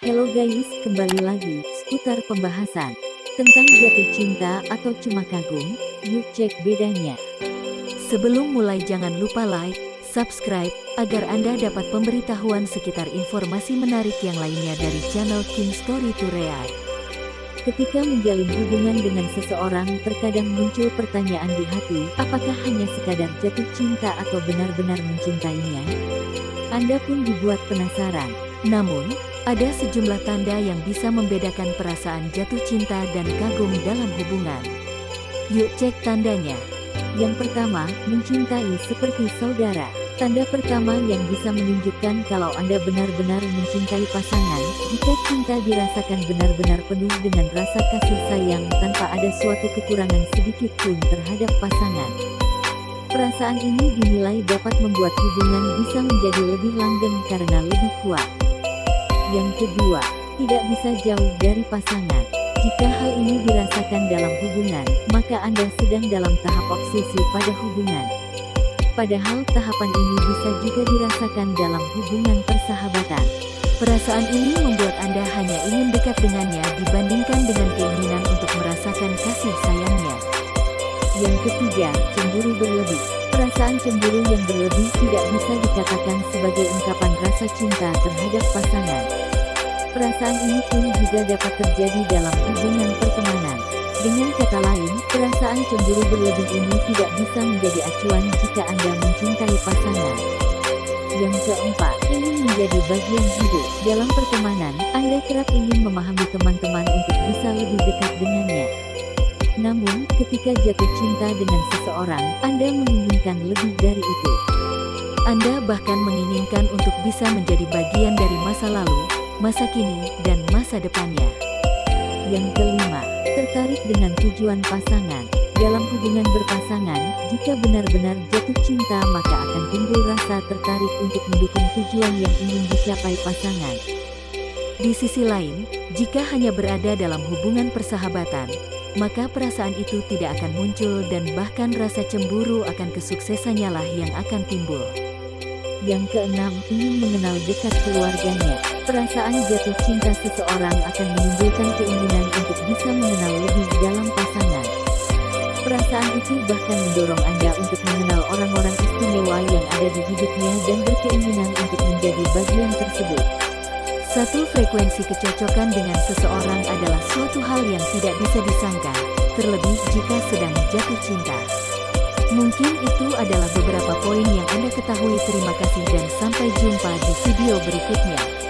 Hello guys, kembali lagi seputar pembahasan tentang jatuh cinta atau cuma kagum. Yuk cek bedanya. Sebelum mulai jangan lupa like, subscribe, agar Anda dapat pemberitahuan sekitar informasi menarik yang lainnya dari channel King Story to Real. Ketika menjalin hubungan dengan seseorang, terkadang muncul pertanyaan di hati, apakah hanya sekadar jatuh cinta atau benar-benar mencintainya? Anda pun dibuat penasaran. Namun, ada sejumlah tanda yang bisa membedakan perasaan jatuh cinta dan kagum dalam hubungan. Yuk cek tandanya. Yang pertama, mencintai seperti saudara. Tanda pertama yang bisa menunjukkan kalau Anda benar-benar mencintai pasangan, jika cinta dirasakan benar-benar penuh dengan rasa kasih sayang tanpa ada suatu kekurangan sedikit pun terhadap pasangan. Perasaan ini dinilai dapat membuat hubungan bisa menjadi lebih langgeng karena lebih kuat. Yang kedua, tidak bisa jauh dari pasangan. Jika hal ini dirasakan dalam hubungan, maka Anda sedang dalam tahap obsesi pada hubungan. Padahal tahapan ini bisa juga dirasakan dalam hubungan persahabatan. Perasaan ini membuat Anda hanya ingin dekat dengannya dibandingkan dengan keinginan untuk merasakan kasih sayangnya. Yang ketiga, cemburu berlebih. Perasaan cemburu yang berlebih tidak bisa dikatakan sebagai ungkapan rasa cinta terhadap pasangan. Perasaan ini pun juga dapat terjadi dalam hubungan pertemanan. Dengan kata lain, perasaan cemburu berlebih ini tidak bisa menjadi acuan jika Anda mencintai pasangan. Yang keempat, ingin menjadi bagian hidup. Dalam pertemanan, Anda kerap ingin memahami teman-teman untuk bisa lebih dekat dengannya. Namun, ketika jatuh cinta dengan seseorang, Anda menginginkan lebih dari itu. Anda bahkan menginginkan untuk bisa menjadi bagian dari masa lalu, masa kini, dan masa depannya. Yang kelima, tertarik dengan tujuan pasangan. Dalam hubungan berpasangan, jika benar-benar jatuh cinta maka akan timbul rasa tertarik untuk mendukung tujuan yang ingin dicapai pasangan. Di sisi lain, jika hanya berada dalam hubungan persahabatan, maka perasaan itu tidak akan muncul dan bahkan rasa cemburu akan kesuksesannya lah yang akan timbul. Yang keenam, ingin mengenal dekat keluarganya. Perasaan jatuh cinta seseorang akan menimbulkan keinginan untuk bisa mengenal lebih dalam pasangan. Perasaan itu bahkan mendorong Anda untuk mengenal orang-orang istimewa yang ada di hidupnya dan berkeinginan untuk menjadi bagian tersebut. Satu frekuensi kecocokan dengan seseorang adalah suatu hal yang tidak bisa disangka, terlebih jika sedang jatuh cinta. Mungkin itu adalah beberapa poin yang Anda ketahui. Terima kasih dan sampai jumpa di video berikutnya.